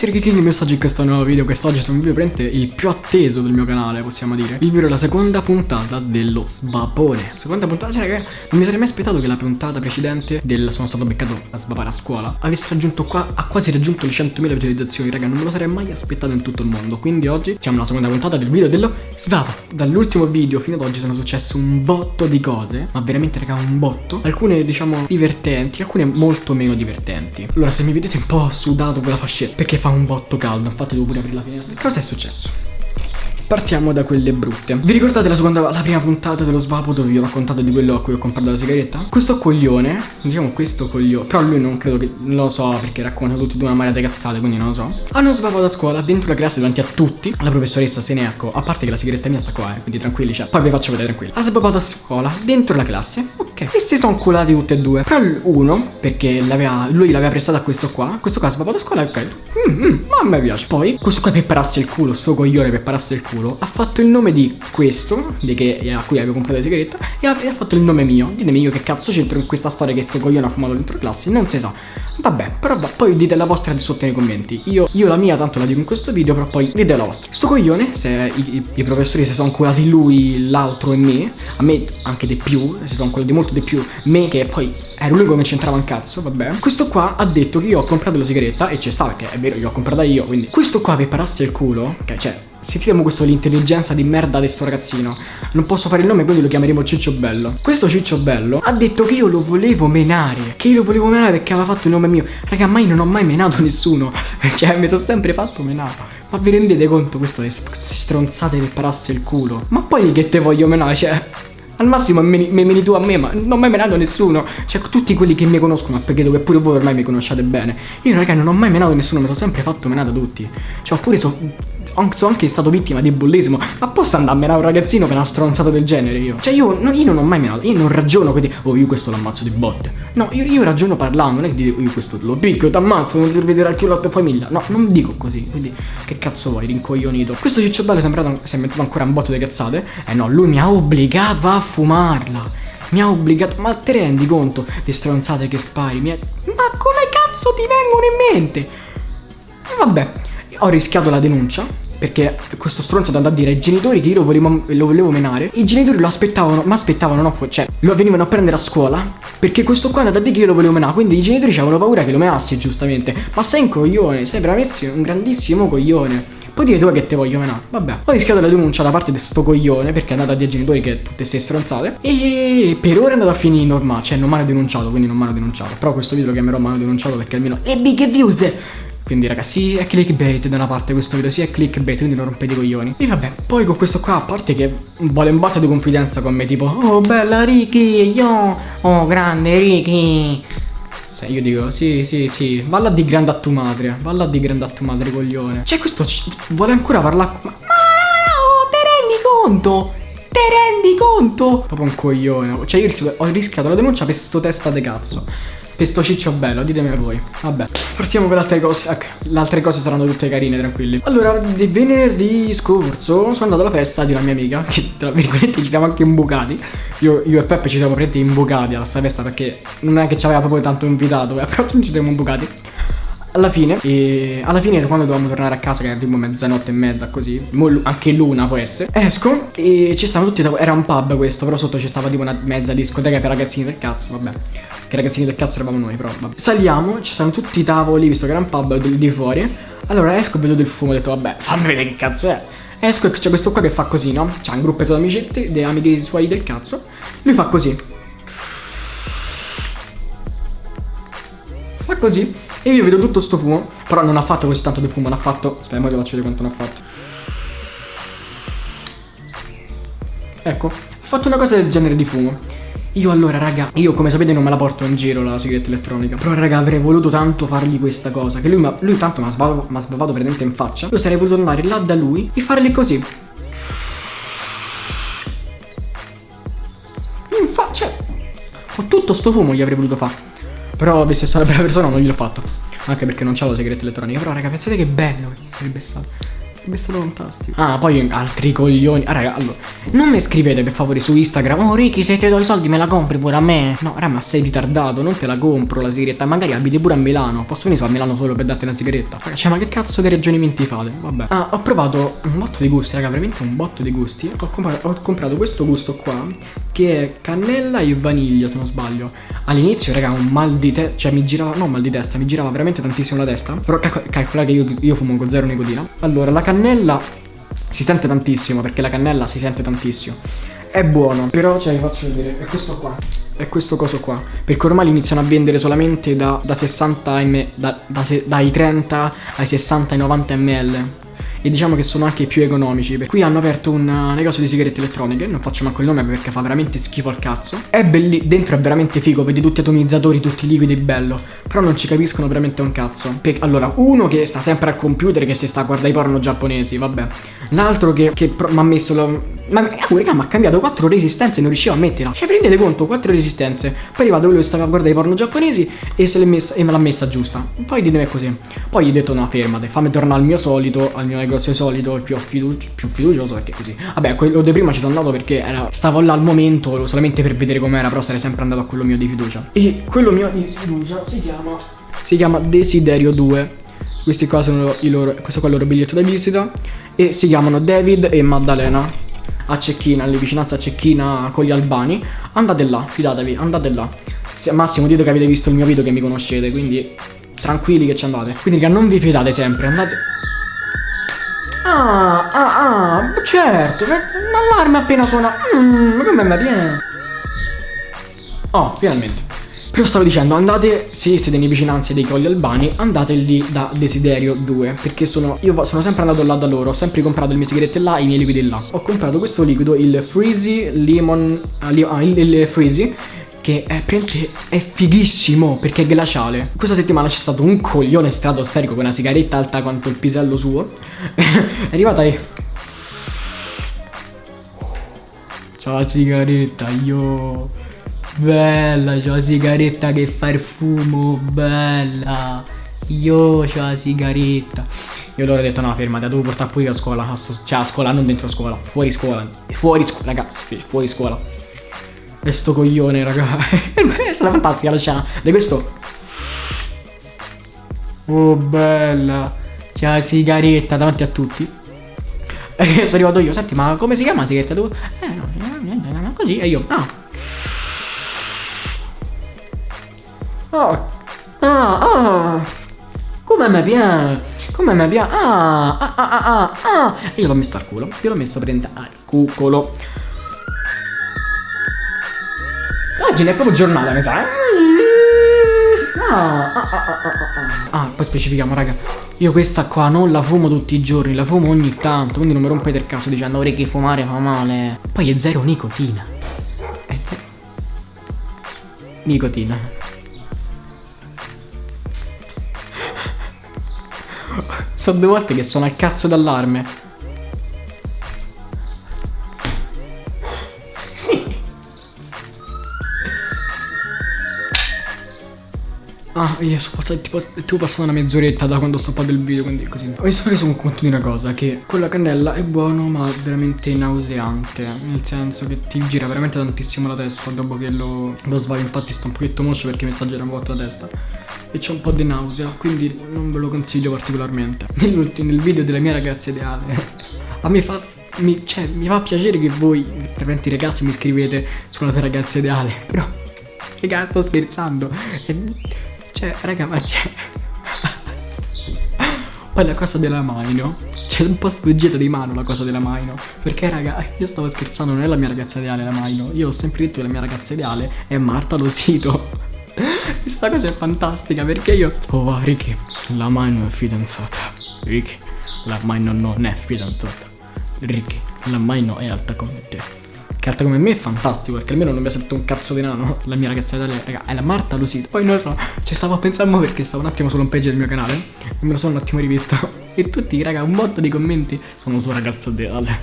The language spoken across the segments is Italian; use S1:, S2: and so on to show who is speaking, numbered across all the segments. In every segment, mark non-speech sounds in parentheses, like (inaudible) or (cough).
S1: ragazzi, Ricky King, mi oggi in questo nuovo video. Quest'oggi sono un video prende il più atteso del mio canale, possiamo dire. Il video è la seconda puntata dello svapone Seconda puntata, cioè raga, non mi sarei mai aspettato che la puntata precedente del Sono stato beccato a svapare a scuola Avesse raggiunto qua, ha quasi raggiunto le 100.000 visualizzazioni Raga, non me lo sarei mai aspettato in tutto il mondo. Quindi oggi siamo alla seconda puntata del video dello svapo Dall'ultimo video fino ad oggi sono successe un botto di cose Ma veramente raga, un botto. Alcune diciamo divertenti, alcune molto meno divertenti. Allora se mi vedete un po' sudato con la fascetta Perché fa un botto caldo, infatti devo pure aprire la finestra Cosa è successo? Partiamo da quelle brutte. Vi ricordate la seconda, la prima puntata dello svapo dove vi ho raccontato di quello a cui ho comprato la sigaretta? Questo coglione, diciamo questo coglione Però lui non credo che, lo so perché racconta tutti di una marea cazzate quindi non lo so. Hanno svapato a scuola dentro la classe davanti a tutti. La professoressa se ne ecco, a parte che la sigaretta mia sta qua eh, quindi tranquilli cioè Poi vi faccio vedere tranquilli. Ha svapato a scuola dentro la classe, ok si sono culati tutti e due. Però uno, perché lui l'aveva prestata a questo qua Questo qua ha svapato a scuola, ok. Mm, mm, Ma a me piace. Poi questo qua per pararsi il culo, sto coglione per pararsi il culo culo ha fatto il nome di questo di che, a cui avevo comprato la sigaretta e ha, e ha, fatto il nome mio. Ditemi io che cazzo c'entro in questa storia che sto coglione ha fumato dentro classe non si sa. Vabbè però va, poi dite la vostra di sotto nei commenti. Io, io, la mia tanto la dico in questo video però poi dite la vostra. Sto coglione se i, i, professori si sono curati lui l'altro e me a me anche di più si sono curati molto di più me che poi ero l'unico che mi c'entrava un cazzo vabbè. Questo qua ha detto che io ho comprato la sigaretta e ci sta perché è vero io l'ho comprata io quindi questo qua per pararsi il culo che cioè Sentiamo questo l'intelligenza di merda di sto ragazzino Non posso fare il nome quindi lo chiameremo Ciccio Bello Questo Ciccio Bello ha detto che io lo volevo menare Che io lo volevo menare perché aveva fatto il nome mio Raga mai non ho mai menato nessuno (laughs) Cioè mi sono sempre fatto menare ma vi rendete conto questo è stronzate per pararsi il culo? Ma poi che te voglio menare? Cioè, al massimo me meni tu a me, ma non ho mai menato nessuno. Cioè, tutti quelli che mi conoscono, perché dove pure voi ormai mi conosciate bene. Io, raga, non ho mai menato nessuno, mi sono sempre fatto menare da tutti. Cioè, oppure so sono anche stato vittima di bullismo. Ma posso andare a un ragazzino per una stronzata del genere io? Cioè io, no, io non ho mai menato, io non ragiono quindi, oh io questo l'ammazzo di botte. No, io, io, ragiono parlando, non è che dico io questo lo picchio, ti ammazzo, non ti vedere anche la tua famiglia. No, non dico così, quindi che cazzo vuoi, rincoglionito. Questo Ciccio Bello è sembrato, si è inventato ancora un botto di cazzate. Eh no, lui mi ha obbligato a fumarla. Mi ha obbligato, ma te rendi conto le stronzate che spari? Ha... Ma come cazzo ti vengono in mente? Vabbè, ho rischiato la denuncia perché questo stronzo è andato a dire ai genitori che io lo volevo, lo volevo menare. I genitori lo aspettavano, ma aspettavano, no, cioè lo venivano a prendere a scuola perché questo qua è andato a dire che io lo volevo menare. Quindi i genitori avevano paura che lo menassi, giustamente. Ma sei un coglione, sei bravissimo, un grandissimo coglione. Poi dire tu che te voglio menare. Vabbè. Ho rischiato la denuncia da parte di sto coglione perché è andato a dire ai genitori che tutte ste stronzate. E per ora è andato a finire normale. Cioè non mi hanno denunciato, quindi non mi hanno denunciato. Però questo video lo chiamerò mi hanno denunciato perché almeno le big views. Quindi ragazzi è clickbait da una parte questo video, sì è clickbait, quindi non rompete i coglioni. E vabbè, poi con questo qua, a parte che vuole un botto di confidenza con me, tipo Oh bella Ricky, io, oh grande Ricky. Se io dico, sì, sì, sì, valla di grande a tua madre, valla di grande a tua madre, coglione. Cioè questo vuole ancora parlare... Ma, ma oh, te rendi conto? Te rendi conto? Proprio un coglione. Cioè io ho rischiato la denuncia per sto testa de cazzo. Questo ciccio bello, ditemi voi. Vabbè, partiamo con le altre cose. Ecco, le altre cose saranno tutte carine, tranquilli. Allora, di venerdì scorso sono andato alla festa di una mia amica, che tra virgolette ci siamo anche imbucati. Io, io e Peppe ci siamo praticamente imbucati alla sua festa perché non è che ci aveva proprio tanto invitato, eh, però ci siamo imbucati alla fine e alla fine quando dovevamo tornare a casa che era tipo mezzanotte e mezza così. Anche l'una può essere. Esco e ci stavano tutti era un pub questo però sotto ci stava tipo una mezza discoteca per ragazzini del cazzo vabbè. Che ragazzini del cazzo eravamo noi però vabbè. saliamo ci stavano tutti i tavoli visto che era un pub di, fuori. Allora esco e vedo del fumo ho detto vabbè fammi vedere che cazzo è. Esco e c'è questo qua che fa così no? C'ha un gruppetto di amici dei amici suoi del cazzo. Lui fa così. Fa così e io vedo tutto sto fumo Però non ha fatto così tanto di fumo Non ha fatto. Aspetta, vi faccio vedere quanto ne ha fatto. Ecco Ha fatto una cosa del genere di fumo. Io allora raga, io come sapete non me la porto in giro la sigaretta elettronica Però raga avrei voluto tanto fargli questa cosa Che lui, lui tanto mi ha sbavato, sbavato praticamente in faccia. Io sarei voluto andare là da lui e fargli così. In faccia Cioè Ho tutto sto fumo gli avrei voluto fare però che sono una brava persona non gliel'ho fatto. Anche perché non c'ho la segreta elettronica Però raga pensate che bello che sarebbe stato Sarebbe stato fantastico. Ah, poi altri coglioni. Ah, raga, allora. Non mi scrivete per favore su Instagram. Oh, Ricky, se ti do i soldi me la compri pure a me. No, raga, ma sei ritardato. Non te la compro la sigaretta. Magari abiti pure a Milano. Posso venire a Milano solo per darti una sigaretta. Raga, cioè, ma che cazzo di ragionamenti fate? Vabbè. Ah, ho provato un botto di gusti, raga. Veramente un botto di gusti. Ho comprato, ho comprato questo gusto qua. Che è cannella e vaniglia, se non sbaglio. All'inizio, raga, un mal di testa. Cioè, mi girava. No, mal di testa. Mi girava veramente tantissimo la testa. Però calcola che io, io fumo con zero nicotina. Allora, la cannella si sente tantissimo perché la cannella si sente tantissimo. È buono, però ce vi faccio vedere. È questo qua. È questo coso qua. Perché ormai li iniziano a vendere solamente da, da 60 ml. Da, da, dai 30 ai 60 ai 90 ml e diciamo che sono anche più economici. Qui hanno aperto un uh, negozio di sigarette elettroniche, non faccio manco il nome perché fa veramente schifo al cazzo. È bellissimo, dentro è veramente figo, vedi tutti atomizzatori, tutti liquidi, bello. Però non ci capiscono veramente un cazzo. Per, allora, uno che sta sempre al computer che si sta a guardare i porno giapponesi, vabbè. L'altro che, che mi ha messo lo... Ma, oh, raga, mi ha cambiato 4 resistenze e non riuscivo a metterla. Cioè, prendete conto, 4 resistenze. Poi è arrivato quello che stava a guardare i porno giapponesi e, se messa, e me l'ha messa giusta. Poi ditemi così. Poi gli ho detto, no, fermate, fammi tornare al mio solito, al mio negozio solito, il più, fiduci più fiducioso perché così. Vabbè, quello di prima ci sono andato perché era, stavo là al momento solamente per vedere com'era, però sarei sempre andato a quello mio di fiducia. E quello mio di fiducia si chiama, si chiama Desiderio 2. Questi qua sono i loro, questo qua è il loro biglietto da visita e si chiamano David e Maddalena a Cecchina, alle vicinanze a Cecchina con gli albani, andate là, fidatevi, andate là. Massimo dite che avete visto il mio video che mi conoscete, quindi tranquilli che ci andate. Quindi non vi fidate sempre, andate... Ah, ah, ah, certo, l'allarme appena suona. Mmm, come me viene? Oh, finalmente. Però stavo dicendo, andate, se siete in vicinanze dei Colli Albani, andate lì da Desiderio 2, perché sono, io sono sempre andato là da loro, ho sempre comprato le mie sigarette là, i miei liquidi là. Ho comprato questo liquido, il Freezy Lemon, ah, il, il Freezy, che è, è fighissimo perché è glaciale. Questa settimana c'è stato un coglione stratosferico con una sigaretta alta quanto il pisello suo. (laughs) è arrivata lì. Ciao la sigaretta, io. Bella, c'ho la sigaretta che fa il fumo, bella. Io c'ho la sigaretta. Io loro ho detto no, fermati, la devo portare pure a scuola. Cioè a scuola, non dentro scuola. Fuori scuola. Fuori scuola, ragazzi, fuori scuola. E sto coglione, raga. (laughs) Sarà fantastica la scena. Di questo. Oh, bella. C'è la sigaretta davanti a tutti. E sono arrivato io. Senti, ma come si chiama la sigaretta tu? Eh, no, così. E io, no. Oh. Ah, ah. Come mi piace. Come mi piace. Ah, ah, ah, ah, ah. Io l'ho messo al culo. Io l'ho messo prendere al cucolo. Oggi è proprio giornata, mi sa. Ah, ah, ah, ah, poi specifichiamo, raga. Io questa qua non la fumo tutti i giorni, la fumo ogni tanto. Quindi non mi rompete il caso dicendo vorrei che fumare fa male. Poi è zero nicotina. È zero. Nicotina. Sono due volte che sono al cazzo d'allarme. Ah, io sono passato tipo, tipo passata una mezz'oretta da quando ho stoppato il video, quindi così. Mi sono reso conto di una cosa, che con la cannella è buono ma veramente nauseante. Nel senso che ti gira veramente tantissimo la testa dopo che lo, lo svago. Infatti sto un pochetto moscio perché mi sta girando un po' la testa e c'è un po' di nausea, quindi non ve lo consiglio particolarmente. (laughs) Nell'ultimo, nel video della mia ragazza ideale, (laughs) a me fa, mi, cioè, mi fa piacere che voi, veramente ragazzi, mi scrivete sulla tua ragazza ideale, (laughs) però, raga, sto scherzando. Cioè, raga, ma c'è... Poi la cosa della Maino C'è un po' sfuggita di mano la cosa della Maino Perché raga io stavo scherzando Non è la mia ragazza ideale la Maino Io ho sempre detto che la mia ragazza ideale È Marta Losito questa cosa è fantastica perché io... Oh, Ricky, la mai non è fidanzata. Ricky, la mai non è fidanzata. Ricky, la mai non è alta come te. Che alta come me è fantastico perché almeno non mi ha sentito un cazzo di nano. La mia ragazza italiana, raga, è la Marta Lucita. Poi non lo so, ci stavo a pensare perché stavo un attimo sull'home page del mio canale e me lo sono un attimo rivisto. (laughs) E tutti, raga, un botto di commenti sono tua ragazza ideale.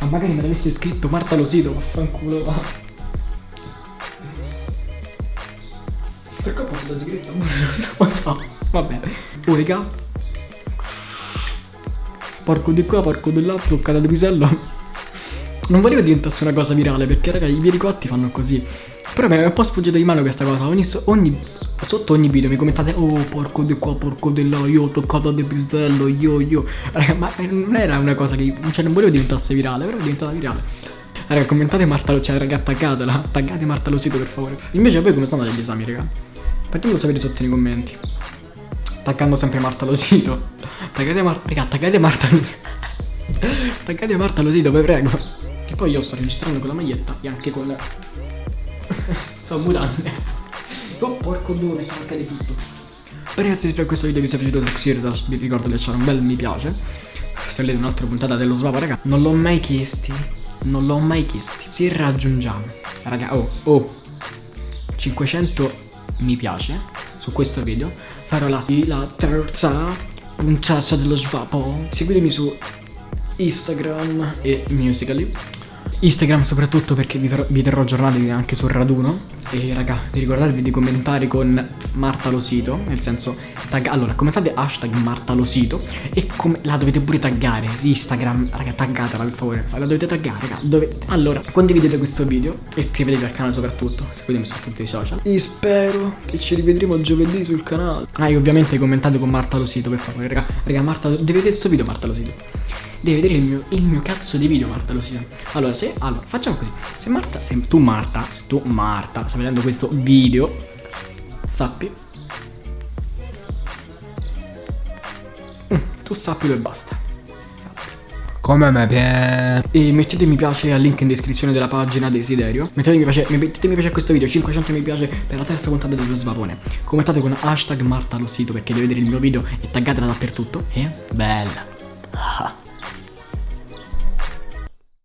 S1: Ma magari me l'avessi scritto Marta Losito, vaffanculo. Va. Per colpa della sigaretta (laughs) Non lo so Vabbè Unica Porco di qua, porco di là, toccata di pisello. Non volevo diventasse una cosa virale perché raga i veri cotti fanno così. Però mi è un po' sfuggito di mano questa cosa. Ogni, ogni, sotto ogni video mi commentate Oh porco di qua, porco di là, io ho toccato di pisello, io, io. Raga, ma non era una cosa che... Cioè non volevo diventasse virale, però è diventata virale. Raga, commentate Marta, cioè raga, taggatela. Taggate Marta Losito per favore. Invece a voi come stanno gli esami, raga? Fatemelo sapere sotto nei commenti. Taggando sempre Marta Losito. Taggate Marta. Raga, taggate Marta Losito. (laughs) taggate Marta Losito, vi prego. Poi io sto registrando con la maglietta e anche con... (laughs) sto mutande. Oh, porco due, mi sta mancando tutto. Beh ragazzi, spero che questo video vi sia piaciuto Sexieritas, vi ricordo di lasciare un bel mi piace. Se volete un'altra puntata dello Svava, raga, non l'ho mai chiesti. Non l'ho mai chiesti. Se raggiungiamo, raga, oh, oh, 500 mi piace su questo video, farò la, la terza puntata dello Svapo. Seguitemi su Instagram e Musically Instagram soprattutto perché vi, vi terrò aggiornati anche sul raduno. E raga, vi ricordatevi di commentare con Marta Losito Nel senso, tag allora commentate hashtag Marta Losito? E la dovete pure taggare Instagram, raga taggatela per favore. La dovete taggare, raga dovete. Allora, condividete questo video E iscrivetevi al canale soprattutto Seguitemi su tutti i social. E spero che ci rivedremo giovedì sul canale. Ah e ovviamente commentate con Marta Losito per favore Raga, raga Marta, devi vedere questo video Marta Losito Devi vedere il mio, il mio cazzo di video Marta Losito Allora se allora, facciamo così. Se Marta, se tu Marta, se tu Marta stai vedendo questo video, sappi. Mm, tu sappilo e basta.
S2: Come me piace.
S1: E mettete mi piace al link in descrizione della pagina Desiderio. Mettete mi piace, mettete mi piace a questo video, 500 mi piace per la terza puntata dello svapone. Commentate con hashtag Marta Lossito perché deve vedere il mio video e taggatela dappertutto. E bella.